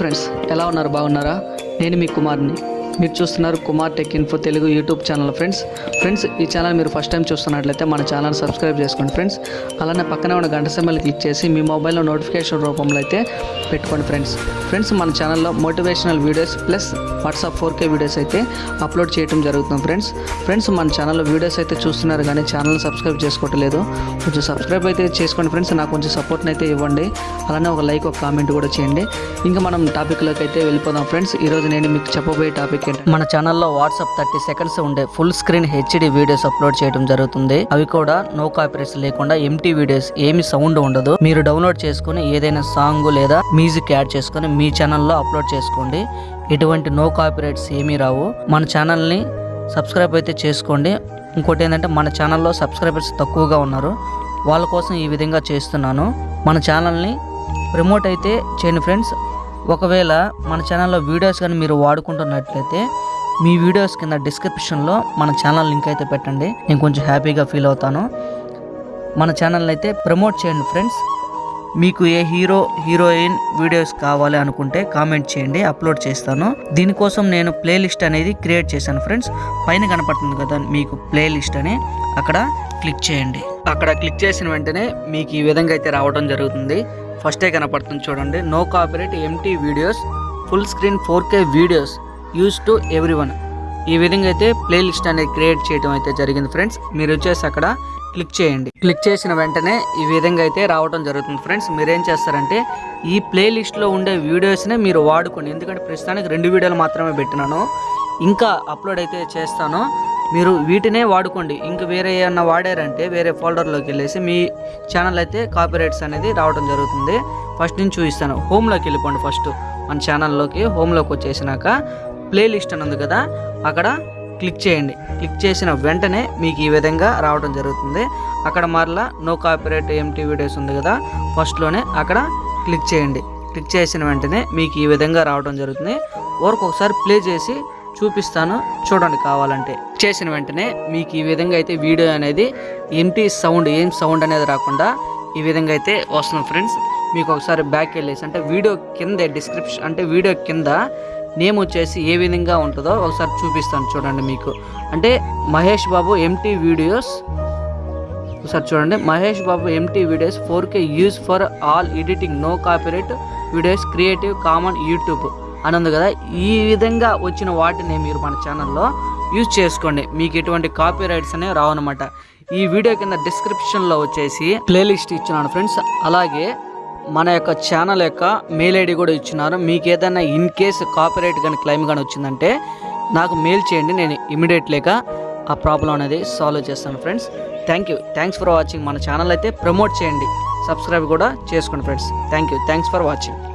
Hi friends ఎలా ఉన్నారు? బాగున్నారా? నేను మీ కుమార్ని. మీరు చూస్తున్నారు Kumar tech info Telugu YouTube channel friends. Friends ఈ ఛానల్ మీరు ఫస్ట్ టైం చూస్తున్నట్లయితే మన ఛానల్ సబ్స్క్రైబ్ చేసుకోండి ఫ్రెండ్స్. అలానే పక్కనే ఉన్న గంట సింబల్ క్లిక్ చేసి మీ మొబైల్లో నోటిఫికేషన్ రూపంలో అయితే పెట్టుకోండి ఫ్రెండ్స్. ఫ్రెండ్స్ మన ఛానల్లో motivational videos plus WhatsApp four K videos అయితే అప్లోడ్ చేయడం జరుగుతుంది ఫ్రెండ్స్. ఫ్రెండ్స్ మన ఛానల్లో వీడియోస్ అయితే చూస్తున్నారు కానీ ఛానల్ సబ్స్క్రైబ్ చేసుకోవట్లేదు. కొంచెం సబ్స్క్రైబ్ అయితే చేసుకోండి ఫ్రెండ్స్ నాకు కొంచెం సపోర్ట్ని అయితే ఇవ్వండి. అలానే ఒక లైక్ ఒక కామెంట్ కూడా చేయండి. ఇంకా మనం టాపిక్లోకి అయితే వెళ్ళిపోదాం ఫ్రెండ్స్. ఈరోజు నేను మీకు చెప్పబోయే టాపిక్ ఏంటంటే మన ఛానల్లో వాట్సాప్ థర్టీ సెకండ్స్ ఉండే full screen HD videos upload చేయడం జరుగుతుంది. అవి కూడా నో కాపీరైట్స్ లేకుండా ఎంటీ వీడియోస్ ఏమి సౌండ్ ఉండదు. మీరు డౌన్లోడ్ చేసుకుని ఏదైనా సాంగ్ లేదా మ్యూజిక్ యాడ్ చేసుకుని మీ ఛానల్లో అప్లోడ్ చేసుకోండి. ఎటువంటి నో కాపీరైట్స్ ఏమీ రావు. మన ఛానల్ని సబ్స్క్రైబ్ అయితే చేసుకోండి. ఇంకోటి ఏంటంటే మన ఛానల్లో సబ్స్క్రైబర్స్ తక్కువగా ఉన్నారు. వాళ్ళ కోసం ఈ విధంగా చేస్తున్నాను. మన ఛానల్ని ప్రమోట్ అయితే చేయండి ఫ్రెండ్స్ ఒకవేళ మన ఛానల్లో వీడియోస్ కానీ మీరు వాడుకుంటున్నట్లయితే మీ వీడియోస్ కింద డిస్క్రిప్షన్లో మన ఛానల్ లింక్ అయితే పెట్టండి. నేను కొంచెం హ్యాపీగా ఫీల్ అవుతాను. మన ఛానల్ని అయితే ప్రమోట్ చేయండి ఫ్రెండ్స్ మీకు ఏ హీరో హీరోయిన్ వీడియోస్ కావాలి అనుకుంటే కామెంట్ చేయండి అప్లోడ్ చేస్తాను. దీనికోసం నేను ప్లేలిస్ట్ అనేది క్రియేట్ చేశాను ఫ్రెండ్స్ పైన కనపడుతుంది కదా మీకు ప్లేలిస్ట్ అని. అక్కడ క్లిక్ చేయండి. అక్కడ క్లిక్ చేసిన వెంటనే మీకు ఈ విధంగా అయితే రావడం జరుగుతుంది. ఫస్టే కనపడుతుంది చూడండి. No copyright empty videos full screen four K videos use to everyone ఈ విధంగా అయితే ప్లేలిస్ట్ అనేది క్రియేట్ చేయడం అయితే జరిగింది ఫ్రెండ్స్ మీరు వచ్చేసి అక్కడ క్లిక్ చేయండి. క్లిక్ చేసిన వెంటనే ఈ విధంగా అయితే రావడం జరుగుతుంది ఫ్రెండ్స్ మీరేం చేస్తారంటే ఈ ప్లేలిస్ట్లో ఉండే వీడియోస్నే మీరు వాడుకోండి. ఎందుకంటే ప్రస్తుతానికి రెండు వీడియోలు మాత్రమే పెట్టినాను. ఇంకా అప్లోడ్ అయితే చేస్తాను. మీరు వీటినే వాడుకోండి. ఇంకా వేరే ఏమన్నా వాడారంటే వేరే ఫోల్డర్లోకి వెళ్ళేసి మీ ఛానల్ అయితే కాపీరైట్స్ అనేది రావడం జరుగుతుంది. ఫస్ట్ నుంచి చూపిస్తాను. హోమ్లోకి వెళ్ళిపోండి ఫస్ట్. మన ఛానల్లోకి హోమ్లోకి వచ్చేసినాక ప్లేలిస్ట్ అని ఉంది కదా అక్కడ క్లిక్ చేయండి. క్లిక్ చేసిన వెంటనే మీకు ఈ విధంగా రావడం జరుగుతుంది. అక్కడ మరలా నో కాపీరైట్ ఎంటీ వీడియోస్ ఉంది కదా ఫస్ట్లోనే అక్కడ క్లిక్ చేయండి. క్లిక్ చేసిన వెంటనే మీకు ఈ విధంగా రావడం జరుగుతుంది. వరకు ఒకసారి ప్లే చేసి చూపిస్తాను. చూడండి కావాలంటే. చేసిన వెంటనే మీకు ఈ విధంగా అయితే వీడియో అనేది ఎంటీ సౌండ్ ఏం సౌండ్ అనేది రాకుండా ఈ విధంగా అయితే వస్తున్నాం ఫ్రెండ్స్. మీకు ఒకసారి బ్యాక్ వెళ్ళేసి అంటే వీడియో కింద డిస్క్రిప్షన్ అంటే వీడియో కింద నేమ్ వచ్చేసి ఏ విధంగా ఉంటుందో ఒకసారి చూపిస్తాను చూడండి మీకు. అంటే మహేష్ బాబు ఎంటీ వీడియోస్ ఒకసారి చూడండి. Mahesh Babu empty videos four K use for all editing no copyright videos creative common YouTube అని ఉంది కదా? ఈ విధంగా వచ్చిన వాటిని మీరు మన ఛానల్లో యూజ్ చేసుకోండి. మీకు ఎటువంటి కాపీ రైట్స్ అనేవి రావన్నమాట ఈ వీడియో కింద డిస్క్రిప్షన్లో వచ్చేసి ప్లేలిస్ట్ ఇచ్చినాను ఫ్రెండ్స్. అలాగే మన యొక్క ఛానల్ యొక్క మెయిల్ ఐడి కూడా ఇచ్చినారు మీకు ఏదైనా ఇన్ కేస్ కాపీరైట్ కానీ క్లెయిమ్ కానీ వచ్చిందంటే నాకు మెయిల్ చేయండి. నేను ఇమీడియట్లీగా ఆ ప్రాబ్లం అనేది సాల్వ్ చేస్తాను friends. Thank you. Thanks for watching. మన ఛానల్ అయితే ప్రమోట్ చేయండి. సబ్స్క్రైబ్ కూడా చేసుకోండి friends. Thank you. Thanks for watching.